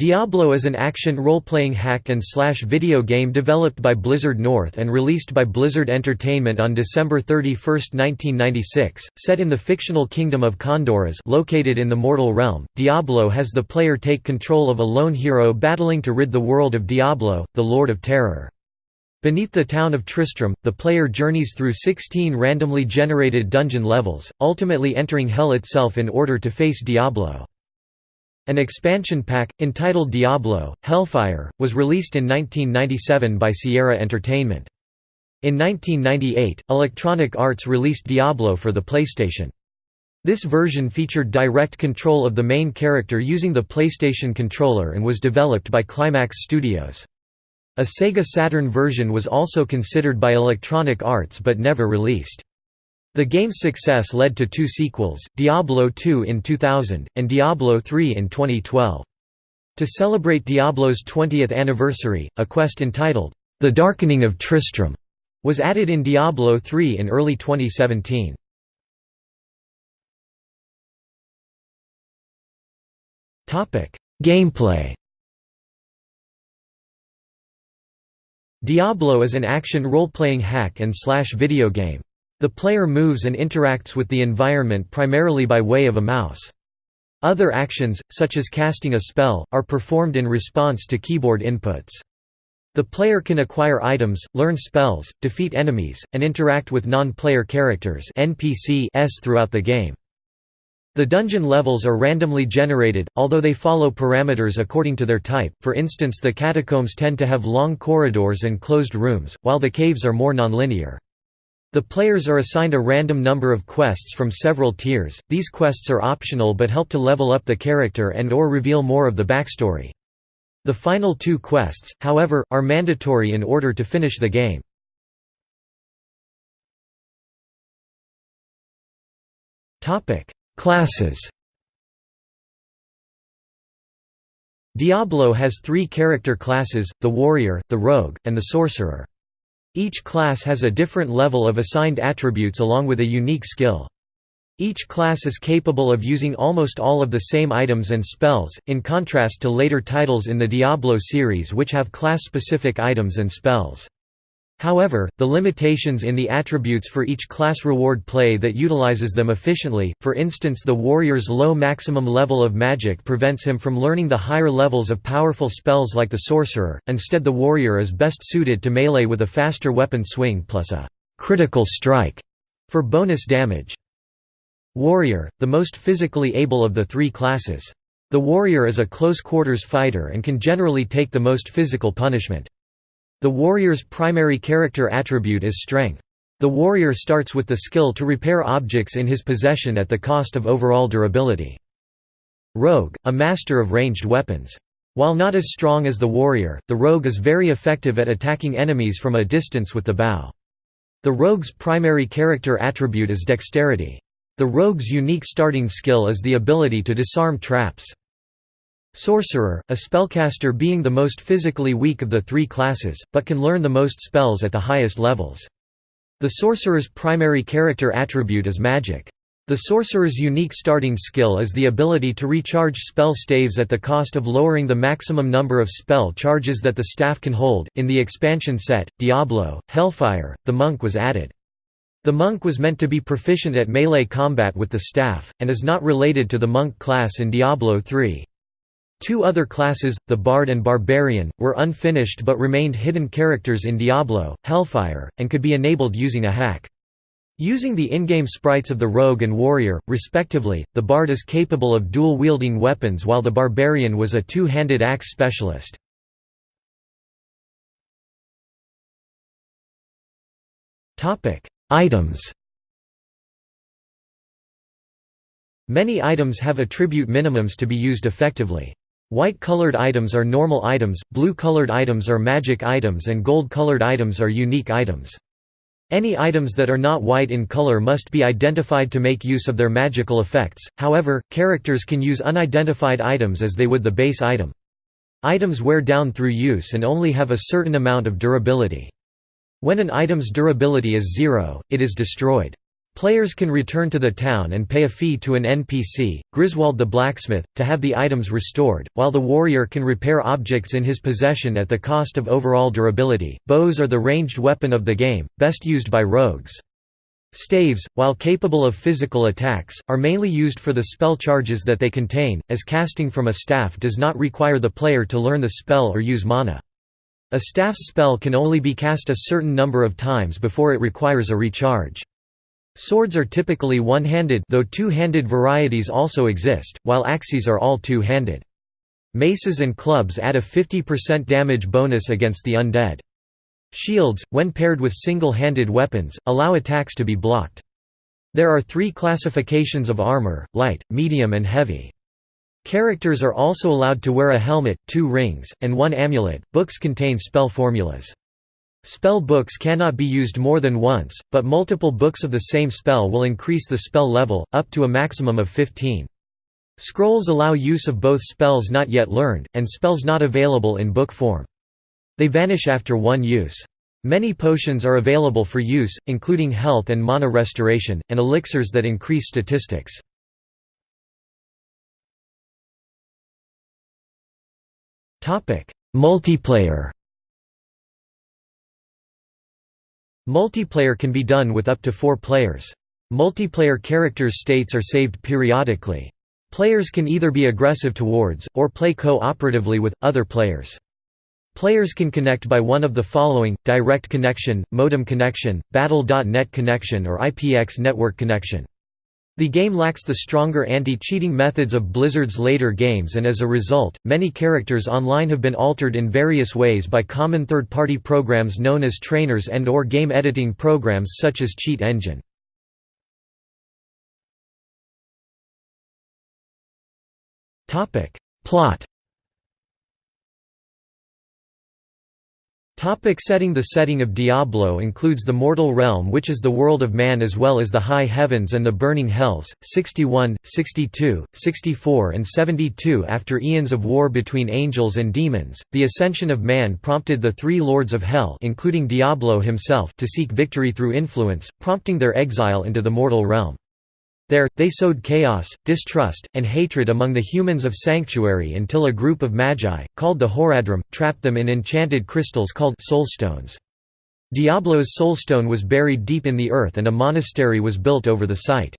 Diablo is an action role-playing hack-and-slash video game developed by Blizzard North and released by Blizzard Entertainment on December 31, 1996. Set in the fictional kingdom of Khanduras located in the mortal realm, Diablo has the player take control of a lone hero battling to rid the world of Diablo, the Lord of Terror. Beneath the town of Tristram, the player journeys through 16 randomly generated dungeon levels, ultimately entering Hell itself in order to face Diablo. An expansion pack, entitled Diablo, Hellfire, was released in 1997 by Sierra Entertainment. In 1998, Electronic Arts released Diablo for the PlayStation. This version featured direct control of the main character using the PlayStation controller and was developed by Climax Studios. A Sega Saturn version was also considered by Electronic Arts but never released. The game's success led to two sequels, Diablo II in 2000, and Diablo III in 2012. To celebrate Diablo's 20th anniversary, a quest entitled, The Darkening of Tristram, was added in Diablo III in early 2017. Gameplay Diablo is an action role-playing hack and slash video game. The player moves and interacts with the environment primarily by way of a mouse. Other actions, such as casting a spell, are performed in response to keyboard inputs. The player can acquire items, learn spells, defeat enemies, and interact with non-player characters NPCs throughout the game. The dungeon levels are randomly generated, although they follow parameters according to their type, for instance the catacombs tend to have long corridors and closed rooms, while the caves are more nonlinear. The players are assigned a random number of quests from several tiers, these quests are optional but help to level up the character and or reveal more of the backstory. The final two quests, however, are mandatory in order to finish the game. Classes Diablo has three character classes, the Warrior, the Rogue, and the Sorcerer. Each class has a different level of assigned attributes along with a unique skill. Each class is capable of using almost all of the same items and spells, in contrast to later titles in the Diablo series which have class-specific items and spells. However, the limitations in the attributes for each class reward play that utilizes them efficiently, for instance the warrior's low maximum level of magic prevents him from learning the higher levels of powerful spells like the sorcerer, instead the warrior is best suited to melee with a faster weapon swing plus a «critical strike» for bonus damage. Warrior, the most physically able of the three classes. The warrior is a close-quarters fighter and can generally take the most physical punishment. The warrior's primary character attribute is strength. The warrior starts with the skill to repair objects in his possession at the cost of overall durability. Rogue, a master of ranged weapons. While not as strong as the warrior, the rogue is very effective at attacking enemies from a distance with the bow. The rogue's primary character attribute is dexterity. The rogue's unique starting skill is the ability to disarm traps. Sorcerer, a spellcaster being the most physically weak of the three classes, but can learn the most spells at the highest levels. The sorcerer's primary character attribute is magic. The sorcerer's unique starting skill is the ability to recharge spell staves at the cost of lowering the maximum number of spell charges that the staff can hold. In the expansion set, Diablo, Hellfire, the monk was added. The monk was meant to be proficient at melee combat with the staff, and is not related to the monk class in Diablo 3. Two other classes, the Bard and Barbarian, were unfinished but remained hidden characters in Diablo, Hellfire, and could be enabled using a hack. Using the in-game sprites of the Rogue and Warrior, respectively, the Bard is capable of dual-wielding weapons while the Barbarian was a two-handed axe specialist. Items Many items have attribute minimums to be used effectively. White-colored items are normal items, blue-colored items are magic items and gold-colored items are unique items. Any items that are not white in color must be identified to make use of their magical effects, however, characters can use unidentified items as they would the base item. Items wear down through use and only have a certain amount of durability. When an item's durability is zero, it is destroyed. Players can return to the town and pay a fee to an NPC, Griswold the blacksmith, to have the items restored, while the warrior can repair objects in his possession at the cost of overall durability. Bows are the ranged weapon of the game, best used by rogues. Staves, while capable of physical attacks, are mainly used for the spell charges that they contain, as casting from a staff does not require the player to learn the spell or use mana. A staff's spell can only be cast a certain number of times before it requires a recharge. Swords are typically one-handed though two-handed varieties also exist, while axes are all two-handed. Maces and clubs add a 50% damage bonus against the undead. Shields, when paired with single-handed weapons, allow attacks to be blocked. There are three classifications of armor, light, medium and heavy. Characters are also allowed to wear a helmet, two rings, and one amulet. Books contain spell formulas. Spell books cannot be used more than once, but multiple books of the same spell will increase the spell level, up to a maximum of 15. Scrolls allow use of both spells not yet learned, and spells not available in book form. They vanish after one use. Many potions are available for use, including health and mana restoration, and elixirs that increase statistics. Multiplayer Multiplayer can be done with up to four players. Multiplayer characters' states are saved periodically. Players can either be aggressive towards, or play co-operatively with, other players. Players can connect by one of the following, direct connection, modem connection, Battle.net connection or IPX network connection. The game lacks the stronger anti-cheating methods of Blizzard's later games and as a result, many characters online have been altered in various ways by common third-party programs known as trainers and or game editing programs such as Cheat Engine. Plot Topic setting The setting of Diablo includes the mortal realm which is the world of man as well as the high heavens and the burning hells, 61, 62, 64 and 72 After eons of war between angels and demons, the ascension of man prompted the three lords of hell including Diablo himself to seek victory through influence, prompting their exile into the mortal realm. There, they sowed chaos, distrust, and hatred among the humans of Sanctuary until a group of magi, called the Horadrim, trapped them in enchanted crystals called soulstones. Diablo's soulstone was buried deep in the earth and a monastery was built over the site.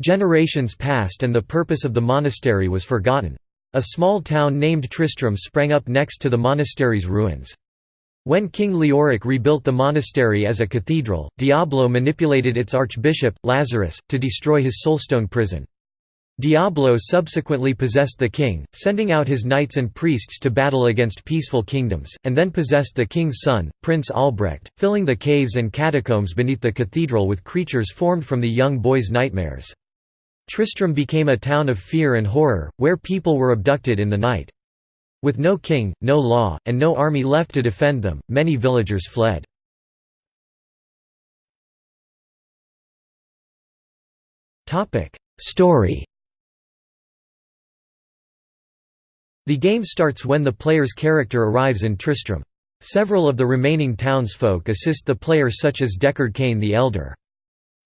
Generations passed and the purpose of the monastery was forgotten. A small town named Tristram sprang up next to the monastery's ruins. When King Leoric rebuilt the monastery as a cathedral, Diablo manipulated its archbishop, Lazarus, to destroy his soulstone prison. Diablo subsequently possessed the king, sending out his knights and priests to battle against peaceful kingdoms, and then possessed the king's son, Prince Albrecht, filling the caves and catacombs beneath the cathedral with creatures formed from the young boy's nightmares. Tristram became a town of fear and horror, where people were abducted in the night. With no king, no law, and no army left to defend them, many villagers fled. Story The game starts when the player's character arrives in Tristram. Several of the remaining townsfolk assist the player such as Deckard Cain the Elder.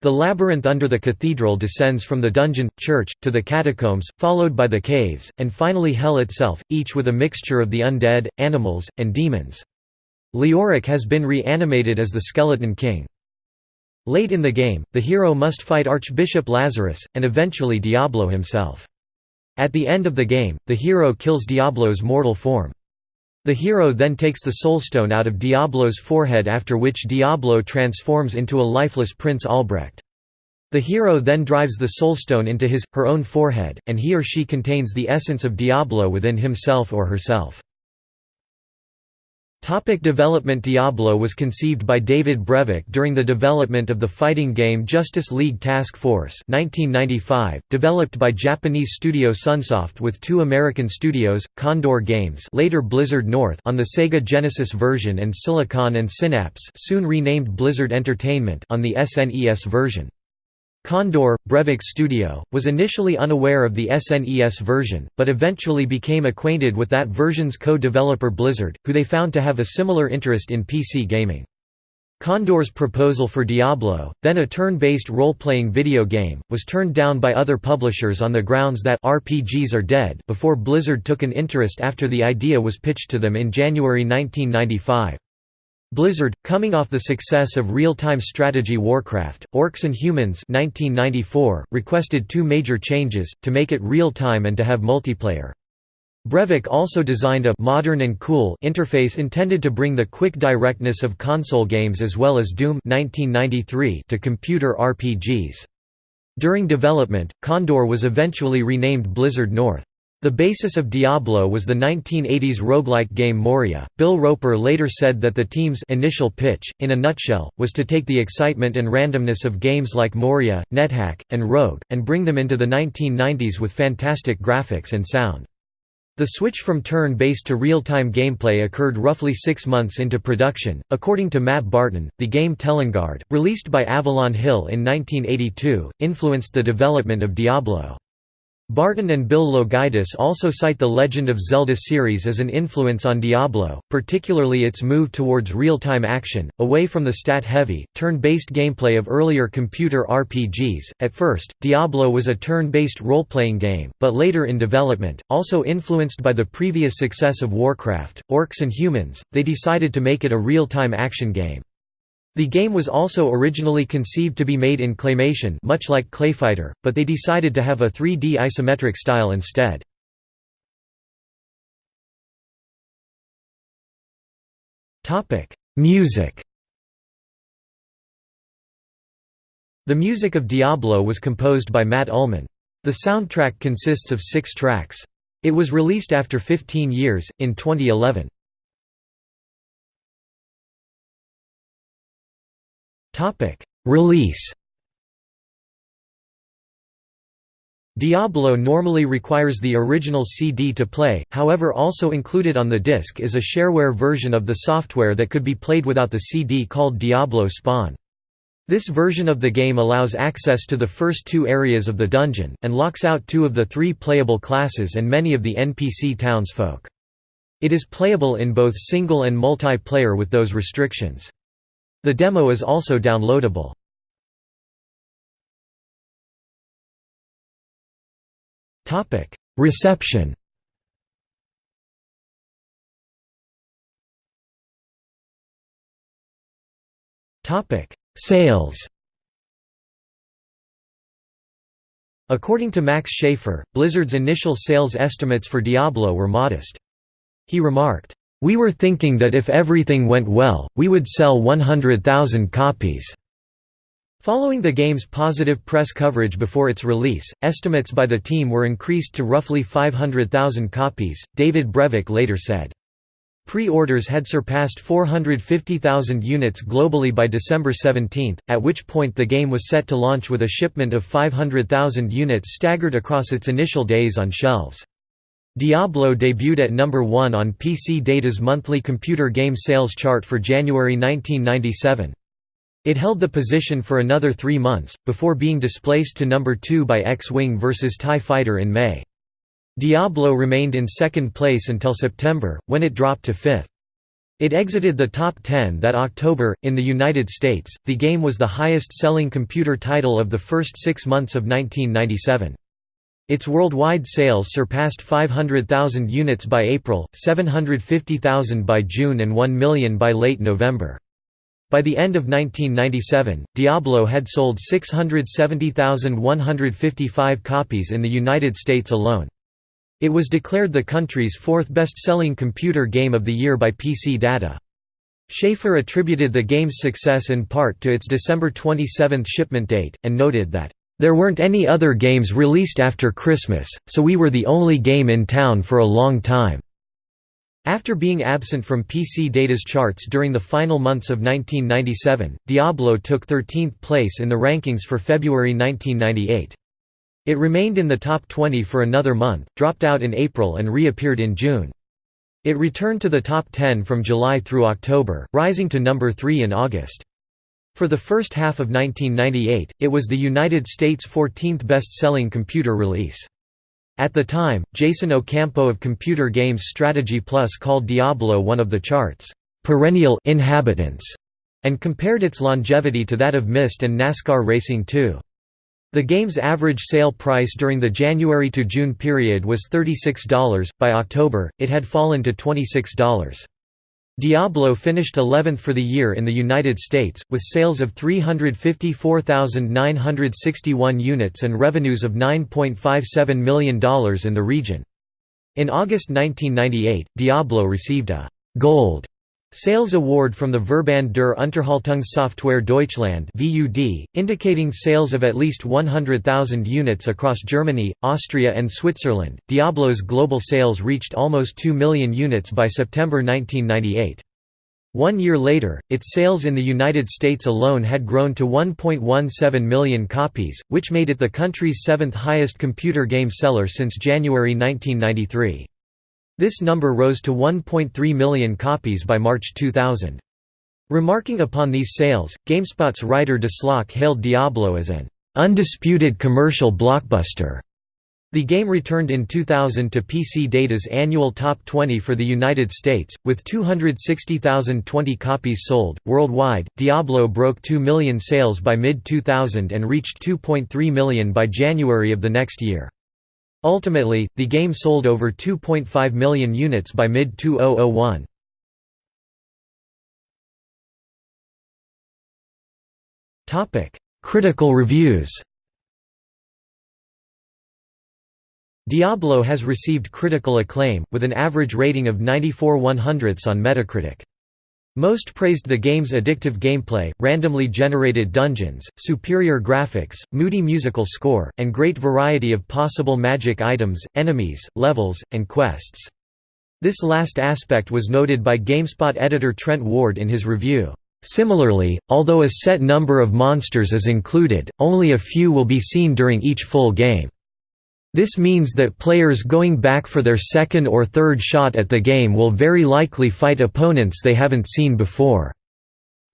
The labyrinth under the cathedral descends from the dungeon, church, to the catacombs, followed by the caves, and finally hell itself, each with a mixture of the undead, animals, and demons. Leoric has been reanimated as the Skeleton King. Late in the game, the hero must fight Archbishop Lazarus, and eventually Diablo himself. At the end of the game, the hero kills Diablo's mortal form. The hero then takes the soulstone out of Diablo's forehead after which Diablo transforms into a lifeless Prince Albrecht. The hero then drives the soulstone into his, her own forehead, and he or she contains the essence of Diablo within himself or herself. Topic development Diablo was conceived by David Brevik during the development of the fighting game Justice League Task Force 1995, developed by Japanese studio Sunsoft with two American studios, Condor Games later Blizzard North on the Sega Genesis version and Silicon and Synapse soon renamed Blizzard Entertainment on the SNES version. Condor, Brevik's studio, was initially unaware of the SNES version, but eventually became acquainted with that version's co-developer Blizzard, who they found to have a similar interest in PC gaming. Condor's proposal for Diablo, then a turn-based role-playing video game, was turned down by other publishers on the grounds that RPGs are dead before Blizzard took an interest after the idea was pitched to them in January 1995. Blizzard, coming off the success of real-time strategy Warcraft, Orcs and Humans 1994, requested two major changes, to make it real-time and to have multiplayer. Brevik also designed a modern and cool interface intended to bring the quick directness of console games as well as Doom 1993 to computer RPGs. During development, Condor was eventually renamed Blizzard North. The basis of Diablo was the 1980s roguelike game Moria. Bill Roper later said that the team's initial pitch, in a nutshell, was to take the excitement and randomness of games like Moria, NetHack, and Rogue, and bring them into the 1990s with fantastic graphics and sound. The switch from turn-based to real-time gameplay occurred roughly six months into production. According to Matt Barton, the game Telengard, released by Avalon Hill in 1982, influenced the development of Diablo. Barton and Bill Loguidice also cite the Legend of Zelda series as an influence on Diablo, particularly its move towards real-time action, away from the stat-heavy, turn-based gameplay of earlier computer RPGs. At first, Diablo was a turn-based role-playing game, but later in development, also influenced by the previous success of Warcraft, Orcs and Humans, they decided to make it a real-time action game. The game was also originally conceived to be made in claymation much like Clayfighter, but they decided to have a 3D isometric style instead. Music The music of Diablo was composed by Matt Uelmen. The soundtrack consists of six tracks. It was released after 15 years, in 2011. Topic: Release. Diablo normally requires the original CD to play, however also included on the disc is a shareware version of the software that could be played without the CD called Diablo Spawn. This version of the game allows access to the first two areas of the dungeon, and locks out two of the three playable classes and many of the NPC townsfolk. It is playable in both single and multiplayer with those restrictions. The demo is also downloadable. Reception Sales According to Max Schaefer, Blizzard's initial sales estimates for Diablo were modest. He remarked, we were thinking that if everything went well, we would sell 100,000 copies. Following the game's positive press coverage before its release, estimates by the team were increased to roughly 500,000 copies, David Brevik later said. Pre-orders had surpassed 450,000 units globally by December 17, at which point the game was set to launch with a shipment of 500,000 units staggered across its initial days on shelves. Diablo debuted at number 1 on PC Data's monthly computer game sales chart for January 1997. It held the position for another three months, before being displaced to number 2 by X-Wing vs TIE Fighter in May. Diablo remained in second place until September, when it dropped to fifth. It exited the top 10 that October. In the United States, the game was the highest selling computer title of the first six months of 1997. Its worldwide sales surpassed 500,000 units by April, 750,000 by June and 1 million by late November. By the end of 1997, Diablo had sold 670,155 copies in the United States alone. It was declared the country's fourth best-selling computer game of the year by PC Data. Schaefer attributed the game's success in part to its December 27 shipment date, and noted that there weren't any other games released after Christmas, so we were the only game in town for a long time." After being absent from PC Data's charts during the final months of 1997, Diablo took 13th place in the rankings for February 1998. It remained in the top 20 for another month, dropped out in April and reappeared in June. It returned to the top 10 from July through October, rising to number 3 in August. For the first half of 1998, it was the United States' 14th best-selling computer release. At the time, Jason Ocampo of Computer Games Strategy Plus called Diablo one of the chart's perennial inhabitants, and compared its longevity to that of Myst and NASCAR Racing 2. The game's average sale price during the January to June period was $36, by October, it had fallen to $26. Diablo finished 11th for the year in the United States, with sales of 354,961 units and revenues of $9.57 million in the region. In August 1998, Diablo received a «Gold» Sales Award from the Verband der Unterhaltungssoftware Deutschland (VUD), indicating sales of at least 100,000 units across Germany, Austria and Switzerland. Diablo's global sales reached almost 2 million units by September 1998. One year later, its sales in the United States alone had grown to 1.17 million copies, which made it the country's seventh highest computer game seller since January 1993. This number rose to 1.3 million copies by March 2000. Remarking upon these sales, GameSpot's writer Desslock hailed Diablo as an undisputed commercial blockbuster. The game returned in 2000 to PC Data's annual top 20 for the United States, with 260,020 copies sold. Worldwide, Diablo broke 2 million sales by mid 2000 and reached 2.3 million by January of the next year. Ultimately, the game sold over 2.5 million units by mid-2001. Critical reviews Diablo has received critical acclaim, with an average rating of 94 100ths on Metacritic. Most praised the game's addictive gameplay, randomly generated dungeons, superior graphics, moody musical score, and great variety of possible magic items, enemies, levels, and quests. This last aspect was noted by GameSpot editor Trent Ward in his review. Similarly, although a set number of monsters is included, only a few will be seen during each full game. This means that players going back for their second or third shot at the game will very likely fight opponents they haven't seen before.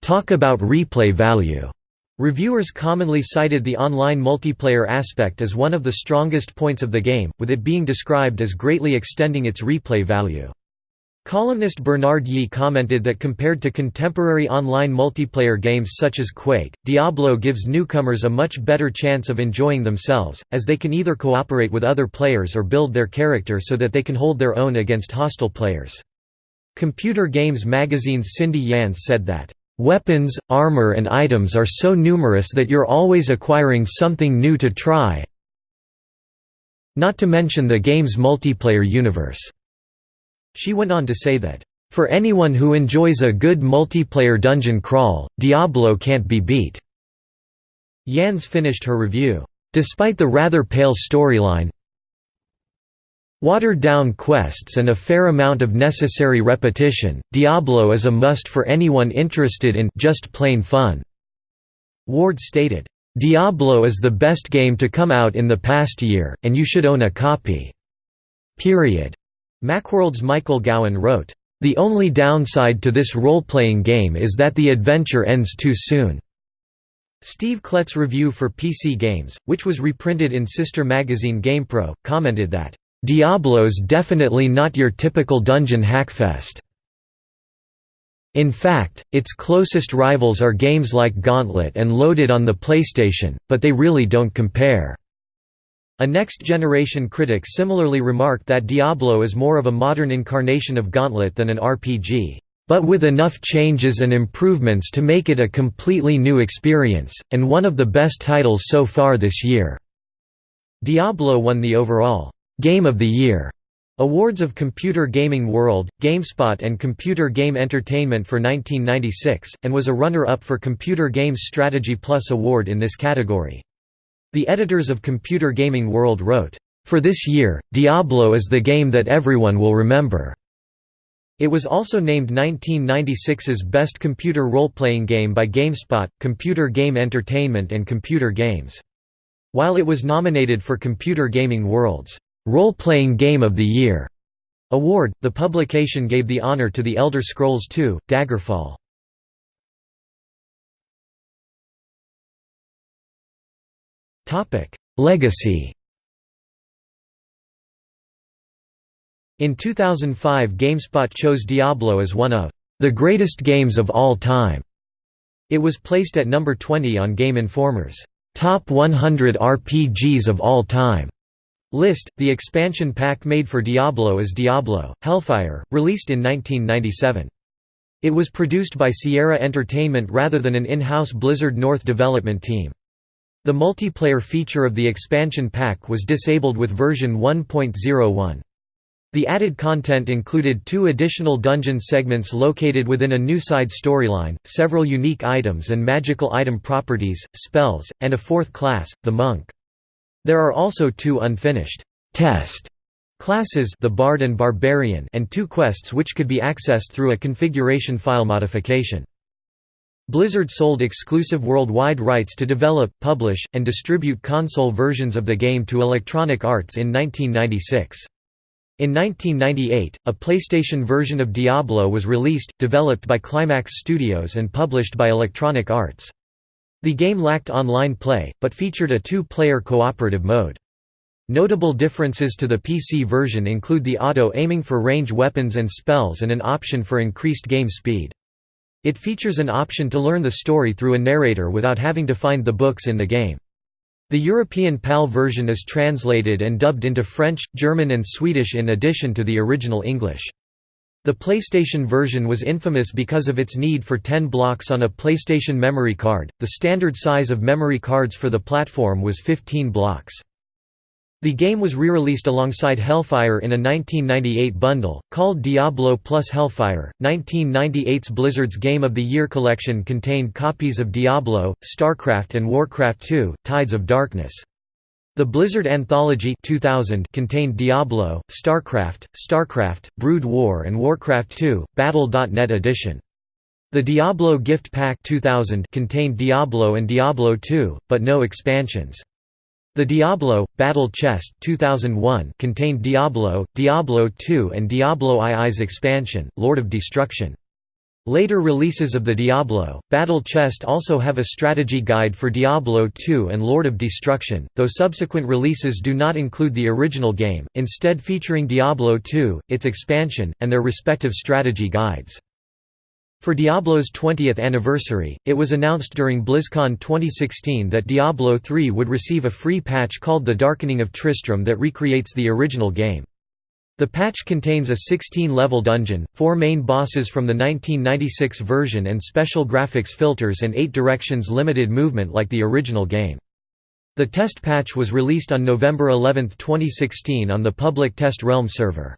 Talk about replay value. Reviewers commonly cited the online multiplayer aspect as one of the strongest points of the game, with it being described as greatly extending its replay value. Columnist Bernard Yee commented that compared to contemporary online multiplayer games such as Quake, Diablo gives newcomers a much better chance of enjoying themselves, as they can either cooperate with other players or build their character so that they can hold their own against hostile players. Computer Games magazine's Cindy Yance said that, "...weapons, armor and items are so numerous that you're always acquiring something new to try not to mention the game's multiplayer universe." She went on to say that, "...for anyone who enjoys a good multiplayer dungeon crawl, Diablo can't be beat." Yance finished her review, "...despite the rather pale storyline watered-down quests and a fair amount of necessary repetition, Diablo is a must for anyone interested in just plain fun." Ward stated, "...Diablo is the best game to come out in the past year, and you should own a copy. Period." Macworld's Michael Gowan wrote, "...the only downside to this role-playing game is that the adventure ends too soon." Steve Klett's review for PC Games, which was reprinted in sister magazine GamePro, commented that, "...Diablo's definitely not your typical dungeon hackfest." In fact, its closest rivals are games like Gauntlet and Loaded on the PlayStation, but they really don't compare. A next-generation critic similarly remarked that Diablo is more of a modern incarnation of Gauntlet than an RPG, "...but with enough changes and improvements to make it a completely new experience, and one of the best titles so far this year." Diablo won the overall «Game of the Year» Awards of Computer Gaming World, GameSpot and Computer Game Entertainment for 1996, and was a runner-up for Computer Games Strategy Plus Award in this category. The editors of Computer Gaming World wrote, "...for this year, Diablo is the game that everyone will remember." It was also named 1996's Best Computer Role-Playing Game by GameSpot, Computer Game Entertainment and Computer Games. While it was nominated for Computer Gaming World's Role-Playing Game of the Year award, the publication gave the honor to The Elder Scrolls II, Daggerfall. Legacy In 2005 GameSpot chose Diablo as one of the greatest games of all time. It was placed at number 20 on Game Informer's Top 100 RPGs of All Time list. The expansion pack made for Diablo is Diablo Hellfire, released in 1997. It was produced by Sierra Entertainment rather than an in-house Blizzard North development team. The multiplayer feature of the expansion pack was disabled with version 1.01. The added content included two additional dungeon segments located within a new side storyline, several unique items and magical item properties, spells, and a fourth class, the monk. There are also two unfinished test classes the Bard and Barbarian and two quests which could be accessed through a configuration file modification. Blizzard sold exclusive worldwide rights to develop, publish, and distribute console versions of the game to Electronic Arts in 1996. In 1998, a PlayStation version of Diablo was released, developed by Climax Studios and published by Electronic Arts. The game lacked online play, but featured a two-player cooperative mode. Notable differences to the PC version include the auto-aiming for range weapons and spells and an option for increased game speed. It features an option to learn the story through a narrator without having to find the books in the game. The European PAL version is translated and dubbed into French, German and Swedish in addition to the original English. The PlayStation version was infamous because of its need for 10 blocks on a PlayStation memory card. The standard size of memory cards for the platform was 15 blocks. The game was re-released alongside Hellfire in a 1998 bundle, called Diablo plus Hellfire. 1998's Blizzard's Game of the Year collection contained copies of Diablo, StarCraft and Warcraft II, Tides of Darkness. The Blizzard Anthology 2000 contained Diablo, StarCraft, StarCraft, Brood War and Warcraft II, Battle.net edition. The Diablo Gift Pack 2000 contained Diablo and Diablo II, but no expansions. The Diablo Battle Chest 2001 contained Diablo, Diablo II and Diablo II's expansion, Lord of Destruction. Later releases of the Diablo, Battle Chest also have a strategy guide for Diablo II and Lord of Destruction, though subsequent releases do not include the original game, instead featuring Diablo II, its expansion, and their respective strategy guides. For Diablo's 20th anniversary, it was announced during BlizzCon 2016 that Diablo 3 would receive a free patch called The Darkening of Tristram that recreates the original game. The patch contains a 16-level dungeon, four main bosses from the 1996 version and special graphics filters and eight directions limited movement like the original game. The test patch was released on November 11, 2016 on the public Test Realm server.